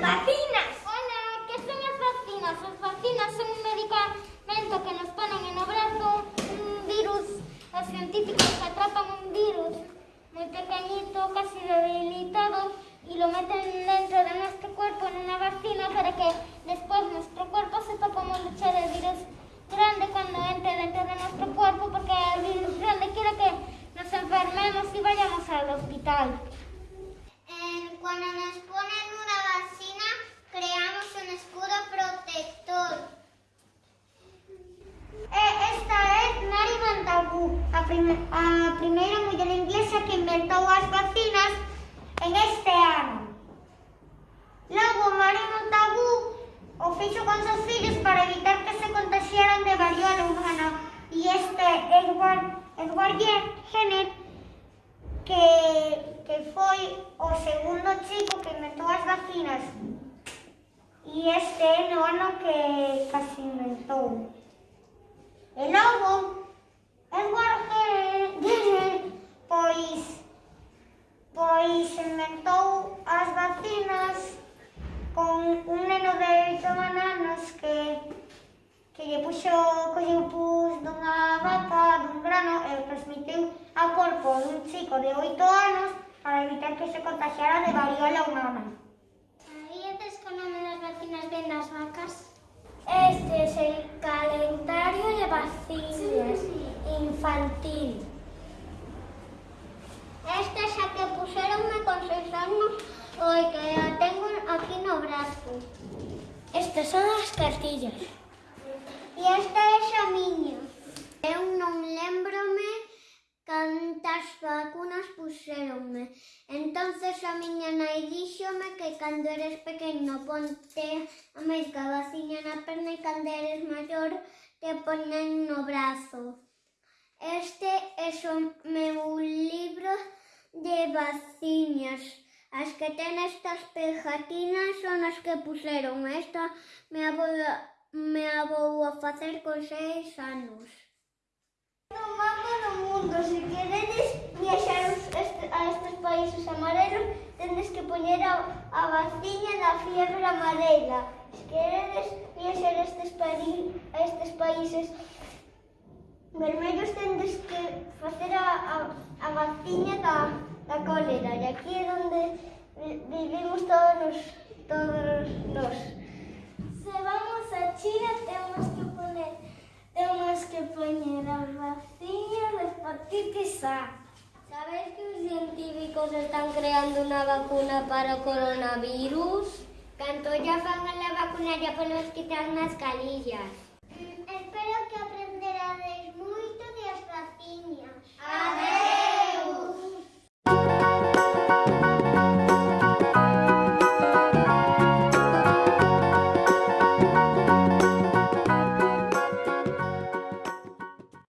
Vacinas. Hola, ¿qué son las vacinas? Las vacinas son un medicamento que nos ponen en el brazo, un virus. Los científicos atrapan un virus muy pequeñito, casi debilitado, y lo meten dentro de nuestro cuerpo en una vacina para que después nuestro cuerpo sepa cómo luchar el virus grande cuando entre dentro de nuestro cuerpo, porque el virus grande quiere que nos enfermemos y vayamos al hospital. Montagu, a, inglesa que inventou as vacinas en este ano. Logo, Mary Montagu o fixo con seus fillos para evitar que se contagiaran de variola humana. E este Edward, Edward Jenner, que, que foi o segundo chico que inventou as vacinas. E este é no ano que casi inventou. inventou as vacinas con un neno de 8 anos que que lle puxo, colleu pus dunha vaca, dun grano e transmitiu ao corpo dun chico de 8 anos para evitar que se contagiara de variola humana. Sabíades que o nome das vacinas ven das vacas? Este é o calendario de vacinas sí, sí. infantil. Oi, que a tengo aquí no brazo. Estas son as cartillas. E esta é xa miña. Eu non lembrome cantas vacunas puxéronme. Entonces a miña nai díxome que cando eres pequeno ponte a meica vaciña na perna e cando eres maior te ponen no brazo. Este é o meu libro de vaciñas. As que ten estas pegatinas son as que puseron. Esta me a vou, me a vou a facer con seis anos. No mapa do mundo, se queredes viaxar a estes países amarelos, tendes que poñer a, a vaciña da fiebre amarela. Se queredes viaxar a estes, pari, a estes países vermellos, tendes que facer a, a, a vaciña da la cólera. Y aquí es donde vivimos todos los, todos los. Si vamos a China tenemos que poner, tenemos que poner a vacinas de hepatitis A. ¿Sabéis que los científicos están creando una vacuna para coronavirus? Cuando ya pongan la vacuna ya podemos quitar mascarillas. Mm, espero que aprenderéis mucho de las vacinas.